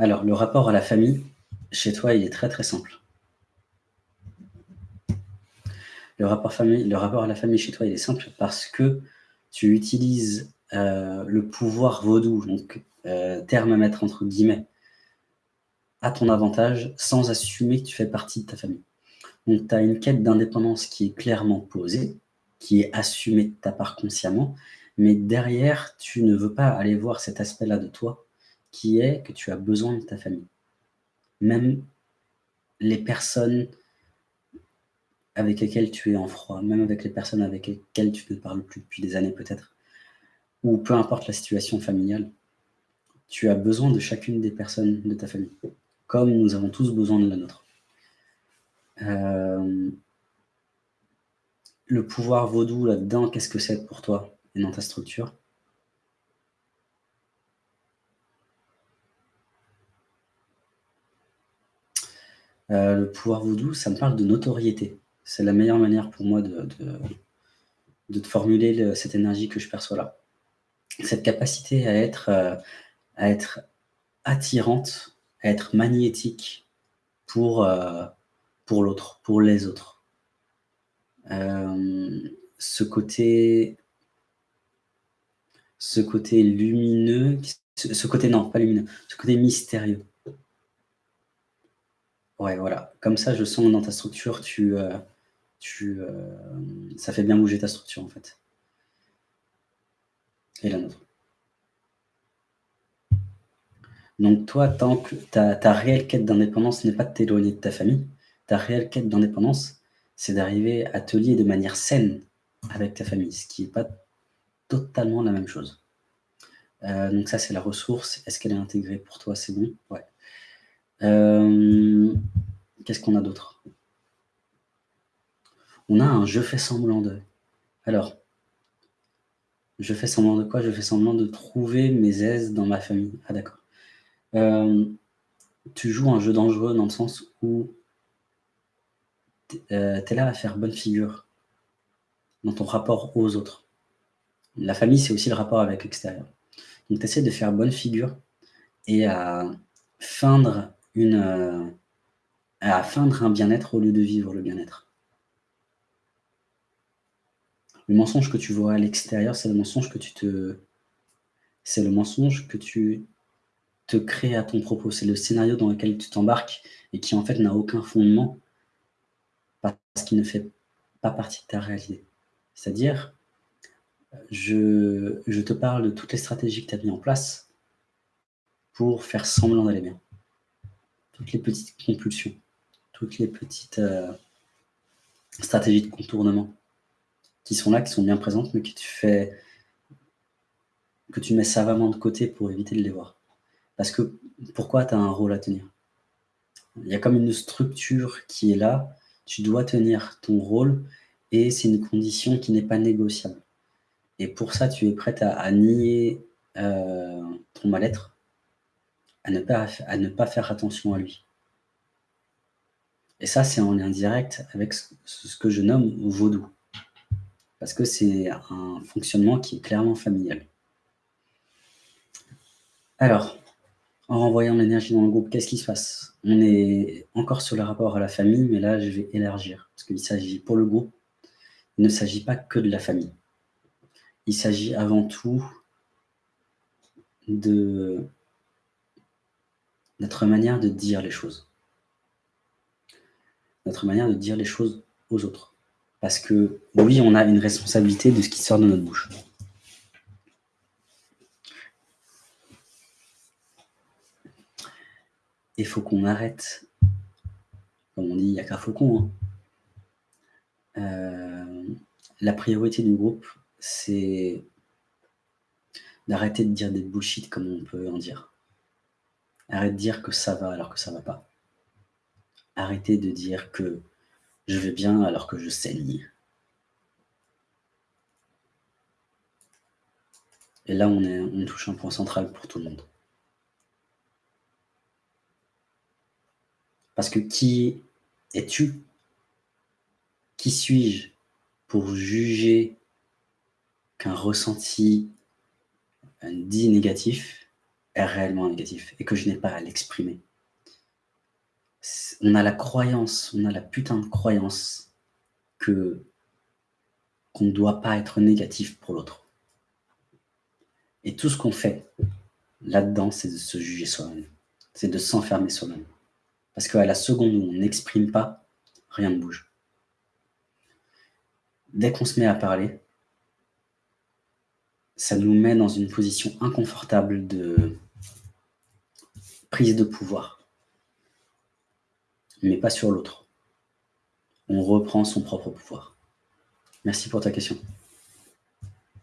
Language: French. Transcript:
Alors, le rapport à la famille, chez toi, il est très, très simple. Le rapport, à la famille chez toi, il est simple parce que tu utilises euh, le pouvoir vaudou, donc euh, entre guillemets, à ton avantage sans assumer que tu fais partie de ta famille. Donc, tu as une quête d'indépendance qui est clairement posée, qui est assumée de ta part consciemment, mais derrière, tu ne veux pas aller voir cet aspect-là de toi, qui est que tu as besoin de ta famille. Même les personnes avec lesquelles tu es en froid, même avec les personnes avec lesquelles tu ne parles plus depuis des années peut-être, ou peu importe la situation familiale, tu as besoin de chacune des personnes de ta famille, comme nous avons tous besoin de la nôtre. Euh, le pouvoir vaudou là-dedans, qu'est-ce que c'est pour toi et dans ta structure? Euh, Le pouvoir vaudou, ça me parle de notoriété. C'est la meilleure manière pour moi de, de, formuler cette énergie que je perçois là. Cette capacité à être, euh, à être attirante, à être magnétique pour, pour l'autre, pour les autres. Euh, ce côté ce côté lumineux, ce, côté, non, pas lumineux, ce côté mystérieux. Ouais, voilà. Comme ça, je sens dans ta structure, tu, euh, euh, ça fait bien bouger ta structure, en fait. Et la nôtre. Donc toi, tant que ta, ta réelle quête d'indépendance n'est pas de t'éloigner de ta famille, ta réelle quête d'indépendance, c'est d'arriver à te lier de manière saine avec ta famille, ce qui n'est pas totalement la même chose. Euh, donc ça, c'est la ressource. Est-ce qu'elle est intégrée pour toi? C'est bon? Ouais. Euh, qu'est-ce qu'on a d'autre? On a un « je fais semblant de ». Alors, je fais semblant de quoi Je fais semblant de trouver mes aises dans ma famille. Ah d'accord. Euh, tu joues un jeu dangereux dans le sens où euh, tu es là à faire bonne figure dans ton rapport aux autres. La famille, c'est aussi le rapport avec l'extérieur. Donc, tu essaies de faire bonne figure et à feindre, euh, à feindre un bien-être au lieu de vivre le bien-être. Le mensonge que tu vois à l'extérieur, c'est le mensonge que tu te... C'est le mensonge que tu te crées à ton propos. C'est le scénario dans lequel tu t'embarques et qui en fait n'a aucun fondement parce qu'il ne fait pas partie de ta réalité. C'est-à-dire, je, je, te parle de toutes les stratégies que tu as mises en place pour faire semblant d'aller bien. Toutes les petites compulsions, toutes les petites euh, stratégies de contournement qui sont là, qui sont bien présentes, mais que tu fais que tu mets savamment de côté pour éviter de les voir. Parce que pourquoi tu as un rôle à tenir? Il y a comme une structure qui est là, tu dois tenir ton rôle et c'est une condition qui n'est pas négociable. Et pour ça, tu es prête à, nier euh, ton mal-être, à, ne pas, à ne pas faire attention à lui. Et ça, c'est en lien direct avec ce que je nomme vaudou. Parce que c'est un fonctionnement qui est clairement familial. Alors, en renvoyant l'énergie dans le groupe, qu'est-ce qui se passe? On est encore sur le rapport à la famille, mais là, je vais élargir. Parce qu'il s'agit, pour le groupe, il ne s'agit pas que de la famille. Il s'agit avant tout de notre manière de dire les choses. Notre manière de dire les choses aux autres. Parce que, oui, on a une responsabilité de ce qui sort de notre bouche. il faut qu'on arrête, comme on dit, il n'y a qu'un faucon. Hein. Euh, la priorité du groupe, c'est d'arrêter de dire des bullshit comme on peut en dire. Arrête de dire que ça va alors que ça va pas. Arrêtez de dire que je vais bien alors que je saigne. Et là, on, on touche un point central pour tout le monde. Parce que qui es-tu? Qui suis-je pour juger qu'un ressenti dit négatif réellement négatif et que je n'ai pas à l'exprimer. On a la croyance, on a la putain de croyance que qu'on ne doit pas être négatif pour l'autre. Et tout ce qu'on fait là-dedans, c'est de se juger soi-même. C'est de s'enfermer soi-même. Parce qu'à la seconde où on n'exprime pas, rien ne bouge. Dès qu'on se met à parler, ça nous met dans une position inconfortable de prise de pouvoir, mais pas sur l'autre. On reprend son propre pouvoir. Merci pour ta question.